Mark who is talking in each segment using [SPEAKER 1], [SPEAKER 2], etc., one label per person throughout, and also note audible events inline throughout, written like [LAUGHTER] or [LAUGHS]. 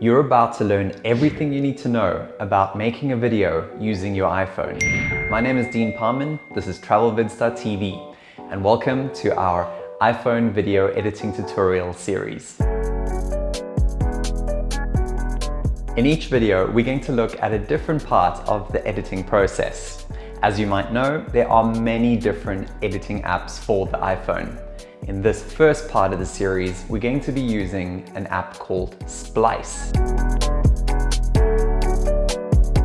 [SPEAKER 1] You're about to learn everything you need to know about making a video using your iPhone. My name is Dean Parman, this is TravelVids.tv, and welcome to our iPhone video editing tutorial series. In each video, we're going to look at a different part of the editing process. As you might know, there are many different editing apps for the iPhone. In this first part of the series, we're going to be using an app called Splice.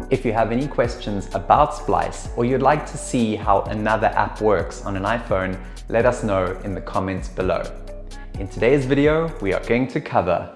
[SPEAKER 1] If you have any questions about Splice or you'd like to see how another app works on an iPhone, let us know in the comments below. In today's video, we are going to cover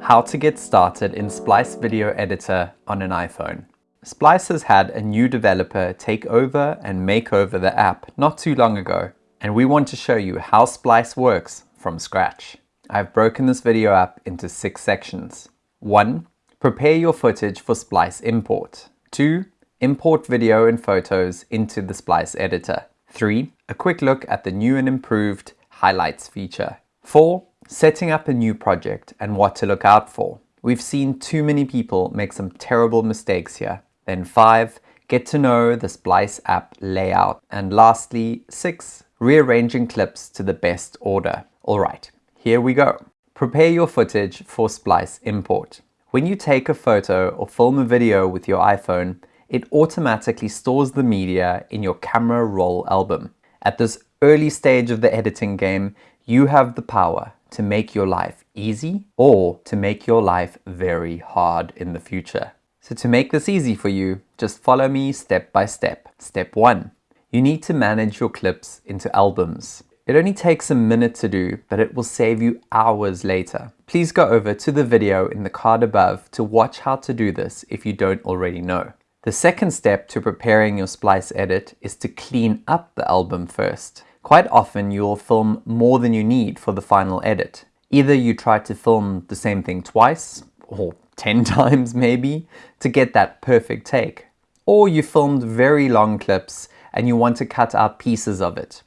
[SPEAKER 1] how to get started in Splice Video Editor on an iPhone. Splice has had a new developer take over and make over the app not too long ago and we want to show you how Splice works from scratch. I've broken this video up into six sections. 1. Prepare your footage for Splice import. 2. Import video and photos into the Splice editor. 3. A quick look at the new and improved highlights feature. 4. Setting up a new project and what to look out for. We've seen too many people make some terrible mistakes here. Then 5. Get to know the Splice app layout. And lastly, 6 rearranging clips to the best order. Alright, here we go. Prepare your footage for Splice import. When you take a photo or film a video with your iPhone, it automatically stores the media in your camera roll album. At this early stage of the editing game, you have the power to make your life easy or to make your life very hard in the future. So to make this easy for you, just follow me step by step. Step 1 you need to manage your clips into albums. It only takes a minute to do, but it will save you hours later. Please go over to the video in the card above to watch how to do this if you don't already know. The second step to preparing your splice edit is to clean up the album first. Quite often you will film more than you need for the final edit. Either you try to film the same thing twice, or [LAUGHS] 10 times maybe, to get that perfect take. Or you filmed very long clips and you want to cut out pieces of it.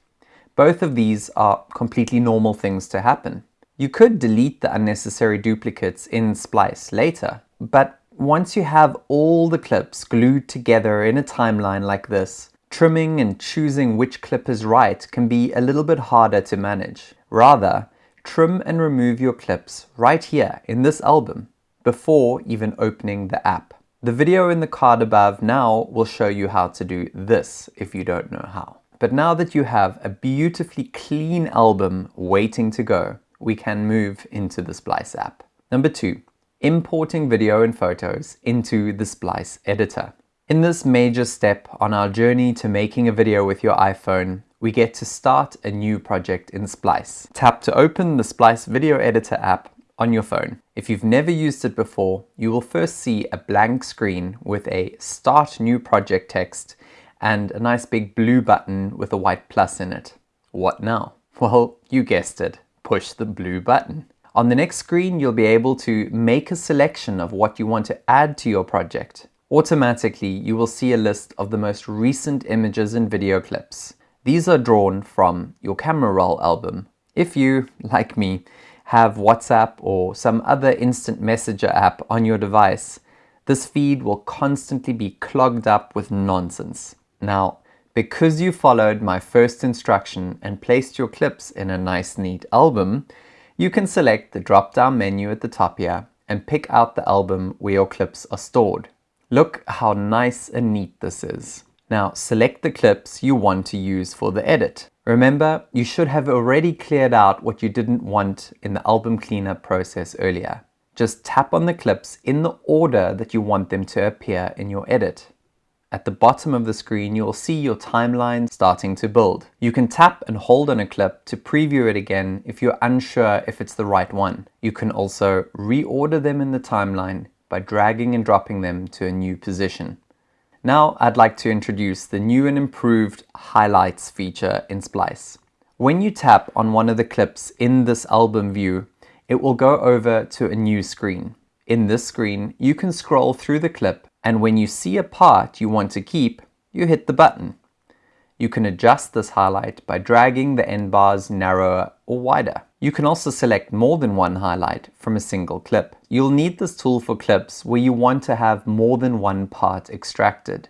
[SPEAKER 1] Both of these are completely normal things to happen. You could delete the unnecessary duplicates in Splice later, but once you have all the clips glued together in a timeline like this, trimming and choosing which clip is right can be a little bit harder to manage. Rather, trim and remove your clips right here in this album before even opening the app. The video in the card above now will show you how to do this if you don't know how. But now that you have a beautifully clean album waiting to go, we can move into the Splice app. Number two, importing video and photos into the Splice editor. In this major step on our journey to making a video with your iPhone, we get to start a new project in Splice. Tap to open the Splice video editor app on your phone. If you've never used it before, you will first see a blank screen with a Start New Project text and a nice big blue button with a white plus in it. What now? [LAUGHS] Well, you guessed it, push the blue button. On the next screen, you'll be able to make a selection of what you want to add to your project. Automatically, you will see a list of the most recent images and video clips. These are drawn from your camera roll album. If you, like me, have WhatsApp or some other instant messenger app on your device, this feed will constantly be clogged up with nonsense. Now, because you followed my first instruction and placed your clips in a nice neat album, you can select the drop-down menu at the top here and pick out the album where your clips are stored. Look how nice and neat this is. Now select the clips you want to use for the edit. Remember, you should have already cleared out what you didn't want in the album cleanup process earlier. Just tap on the clips in the order that you want them to appear in your edit. At the bottom of the screen, you'll see your timeline starting to build. You can tap and hold on a clip to preview it again if you're unsure if it's the right one. You can also reorder them in the timeline by dragging and dropping them to a new position. Now I'd like to introduce the new and improved highlights feature in Splice. When you tap on one of the clips in this album view, it will go over to a new screen. In this screen, you can scroll through the clip and when you see a part you want to keep, you hit the button. You can adjust this highlight by dragging the end bars narrower or wider. You can also select more than one highlight from a single clip. You'll need this tool for clips where you want to have more than one part extracted.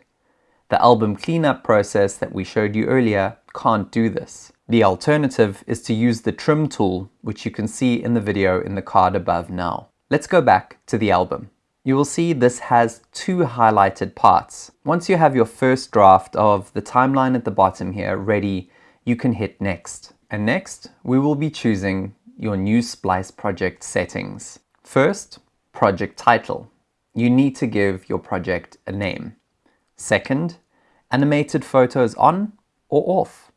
[SPEAKER 1] The album cleanup process that we showed you earlier can't do this. The alternative is to use the trim tool, which you can see in the video in the card above now. Let's go back to the album. You will see this has two highlighted parts. Once you have your first draft of the timeline at the bottom here ready, you can hit next. And next, we will be choosing your new Splice project settings. First, project title. You need to give your project a name. Second, animated photos on or off.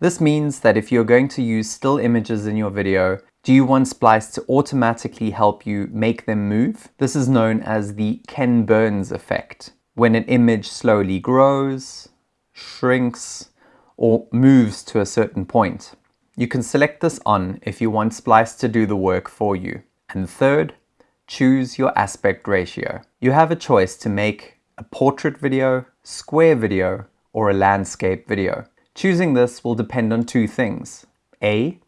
[SPEAKER 1] This means that if you're going to use still images in your video, do you want Splice to automatically help you make them move? This is known as the Ken Burns effect. When an image slowly grows, shrinks, or moves to a certain point. You can select this on if you want Splice to do the work for you. And third, choose your aspect ratio. You have a choice to make a portrait video, square video, or a landscape video. Choosing this will depend on two things. A,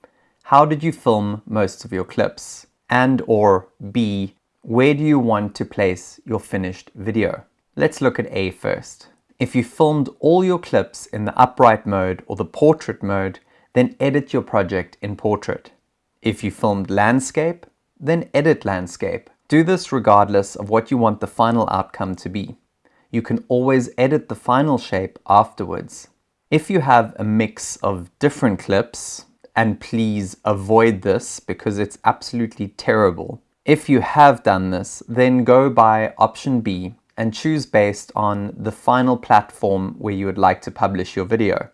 [SPEAKER 1] how did you film most of your clips? And or B, where do you want to place your finished video? Let's look at A first. If you filmed all your clips in the upright mode or the portrait mode, then edit your project in portrait. If you filmed landscape, then edit landscape. Do this regardless of what you want the final outcome to be. You can always edit the final shape afterwards. If you have a mix of different clips, and please avoid this because it's absolutely terrible. If you have done this, then go by option B and choose based on the final platform where you would like to publish your video.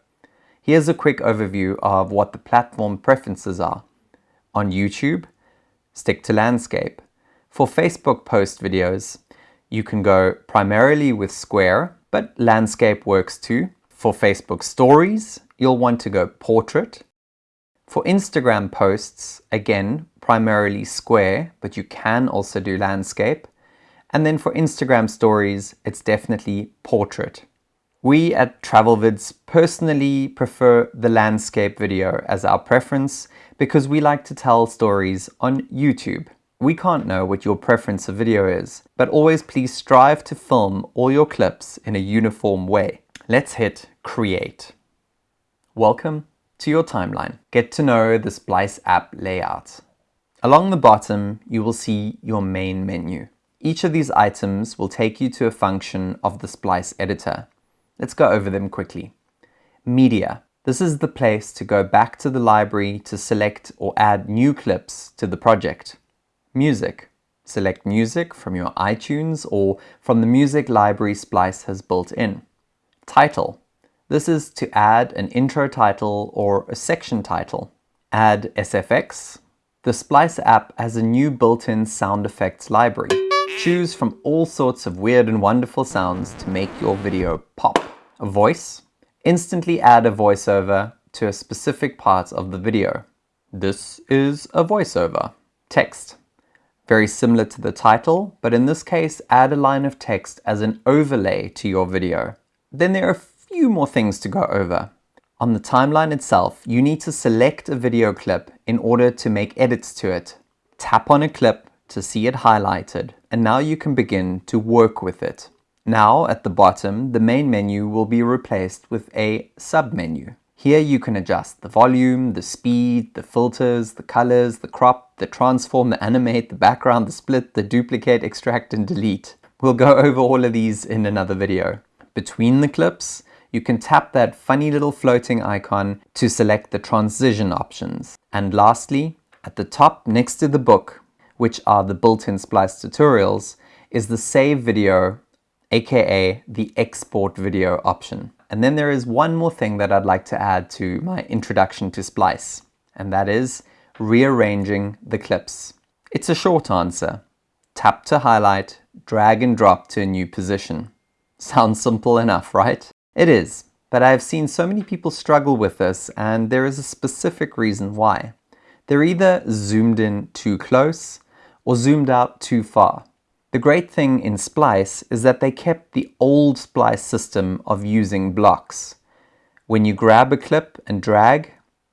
[SPEAKER 1] Here's a quick overview of what the platform preferences are. On YouTube, stick to landscape. For Facebook post videos, you can go primarily with square, but landscape works too. For Facebook stories, you'll want to go portrait. For Instagram posts, again, primarily square, but you can also do landscape. And then for Instagram stories, it's definitely portrait. We at TravelVids personally prefer the landscape video as our preference because we like to tell stories on YouTube. We can't know what your preference of video is, but always please strive to film all your clips in a uniform way. Let's hit create. Welcome to your timeline. Get to know the Splice app layout. Along the bottom, you will see your main menu. Each of these items will take you to a function of the Splice editor. Let's go over them quickly. Media. This is the place to go back to the library to select or add new clips to the project. Music. Select music from your iTunes or from the music library Splice has built in. Title. This is to add an intro title or a section title. Add SFX. The Splice app has a new built-in sound effects library. Choose from all sorts of weird and wonderful sounds to make your video pop voice, instantly add a voiceover to a specific part of the video. This is a voiceover. Text. Very similar to the title, but in this case, add a line of text as an overlay to your video. Then there are a few more things to go over. On the timeline itself, you need to select a video clip in order to make edits to it. Tap on a clip to see it highlighted, and now you can begin to work with it. Now at the bottom, the main menu will be replaced with a sub-menu. Here you can adjust the volume, the speed, the filters, the colors, the crop, the transform, the animate, the background, the split, the duplicate, extract and delete. We'll go [LAUGHS] over all of these in another video. Between the clips, you can tap that funny little floating icon to select the transition options. And lastly, at the top next to the book, which are the built-in Splice tutorials, is the save video aka the export video option. And then there is one more thing that I'd like to add to my introduction to Splice, and that is rearranging the clips. It's a short answer. Tap to highlight, drag and drop to a new position. [LAUGHS] Sounds simple enough, right? It is, but I've seen so many people struggle with this and there is a specific reason why. They're either zoomed in too close or zoomed out too far. The great thing in Splice is that they kept the old Splice system of using blocks. When you grab a clip and drag,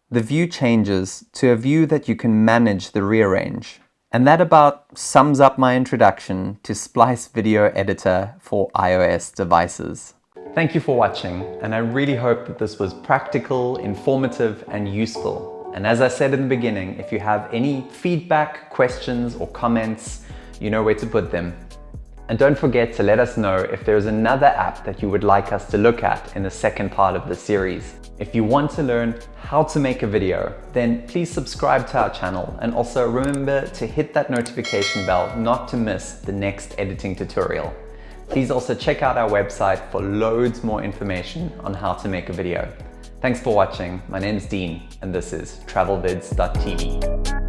[SPEAKER 1] the view changes to a view that you can manage the rearrange. And that about sums up my introduction to Splice Video Editor for iOS devices. Thank you for watching, and I really hope that this was practical, informative, and useful. And as I said in the beginning, if you have any feedback, questions, or comments, you know where to put them. And don't forget to let us know if there's another app that you would like us to look at in the second part of the series. If you want to learn how to make a video, then please subscribe to our channel and also remember to hit that notification bell not to miss the next editing tutorial. Please also check out our website for loads more information on how to make a video. Thanks for watching. My name is Dean and this is travelvids.tv.